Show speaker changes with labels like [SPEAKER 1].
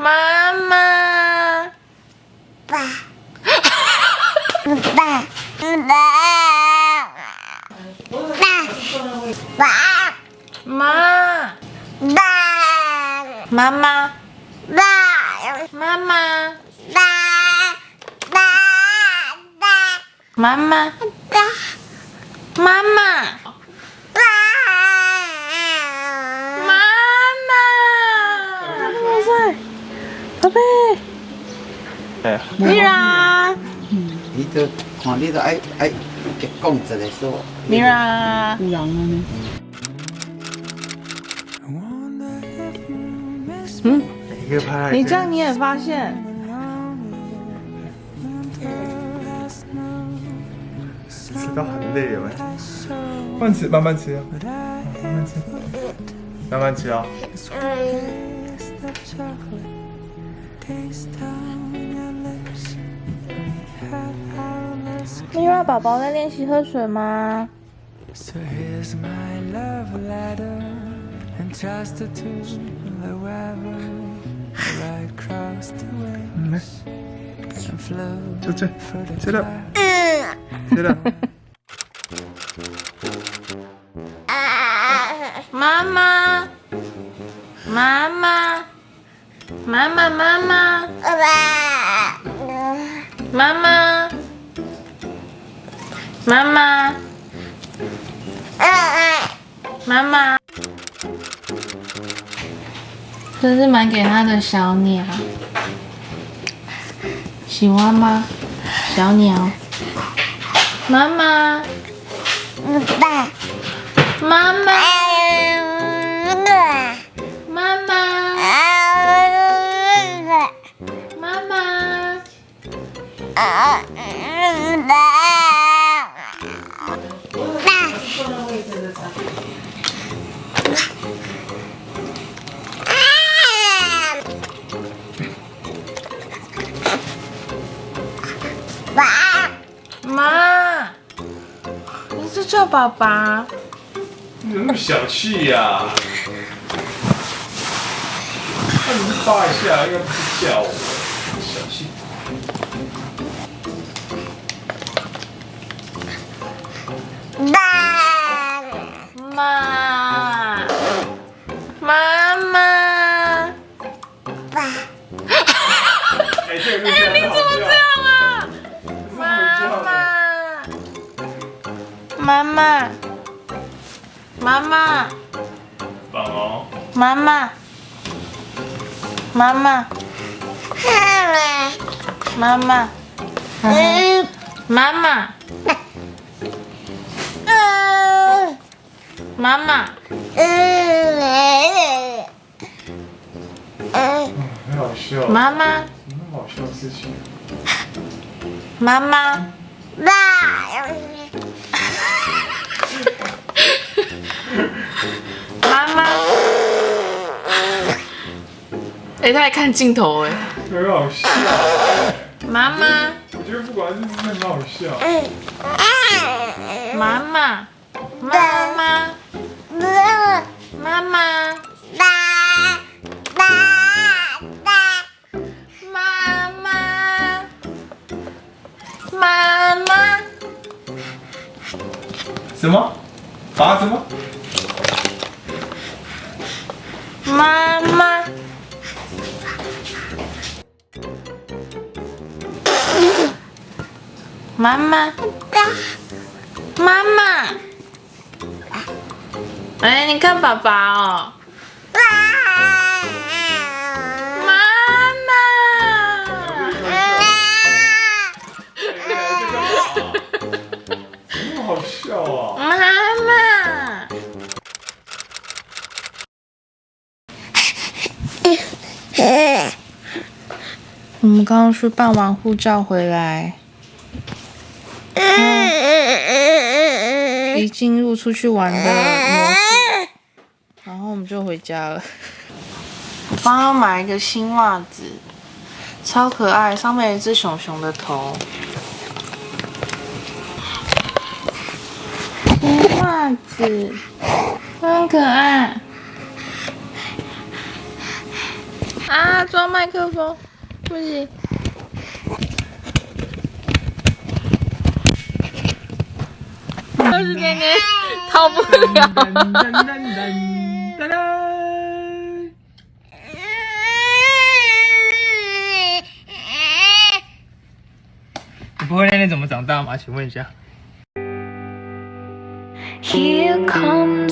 [SPEAKER 1] 妈妈，
[SPEAKER 2] 爸，爸，爸，爸，爸，
[SPEAKER 1] 妈，
[SPEAKER 2] 爸，
[SPEAKER 1] 妈妈，
[SPEAKER 2] 爸，
[SPEAKER 1] 妈妈，
[SPEAKER 2] 爸，爸，爸，
[SPEAKER 1] 妈妈，
[SPEAKER 2] 爸，
[SPEAKER 1] 妈妈，
[SPEAKER 2] 爸，
[SPEAKER 1] 妈妈，哇塞，宝贝
[SPEAKER 3] 哎
[SPEAKER 1] ，，Mira，Mira，
[SPEAKER 4] 你都看你都爱爱讲一个说。
[SPEAKER 1] 嗯，嗯，
[SPEAKER 3] 一个拍，
[SPEAKER 1] 你这样你也发现，
[SPEAKER 3] 吃到很累了，慢吃，慢慢吃啊，慢慢吃，慢慢吃啊。
[SPEAKER 1] Mira 宝宝在练习喝水吗？
[SPEAKER 5] So here's my love letter entrusted to whoever
[SPEAKER 1] 妈妈，妈妈，
[SPEAKER 2] 爸，
[SPEAKER 1] 妈妈，妈妈，妈妈，这是买给他的小鸟，喜欢吗？小鸟，妈妈，
[SPEAKER 2] 爸，
[SPEAKER 1] 妈妈，
[SPEAKER 2] 爸，
[SPEAKER 1] 爸妈，你是叫爸爸？
[SPEAKER 3] 你怎么那么小气呀？那你是扒一下，应该不是叫我，
[SPEAKER 1] 妈，妈妈，
[SPEAKER 3] 哎，这个录起来很好笑。
[SPEAKER 1] 这样啊？
[SPEAKER 3] 这是好笑的
[SPEAKER 1] 妈妈，妈妈，
[SPEAKER 3] 棒哦。
[SPEAKER 1] 妈妈，妈妈，妈妈，妈妈，妈妈，
[SPEAKER 3] 很好笑。
[SPEAKER 1] 妈妈，
[SPEAKER 3] 什么好笑的事情？
[SPEAKER 1] 妈妈，妈妈。哎、他还看镜头哎。
[SPEAKER 3] 很好笑。哎
[SPEAKER 1] 妈妈，
[SPEAKER 3] 我觉得不管是不是很好笑。
[SPEAKER 1] 妈妈，妈妈，妈妈，妈妈，妈妈，妈妈
[SPEAKER 3] 什么？啊？什么？
[SPEAKER 1] 妈妈。妈妈，妈妈，哎，你看爸爸哦，妈。妈，
[SPEAKER 3] 怎么好笑啊？
[SPEAKER 1] 妈妈，我们刚刚去办完护照回来，一进入出去玩的模式，然后我们就回家了。我帮他买一个新袜子，超可爱，上面有一只熊熊的头。新袜子，很可爱。啊，装麦克风，不行。就是奶奶逃不了。
[SPEAKER 6] 你不会练练怎么长大吗？请问一下。
[SPEAKER 5] Here come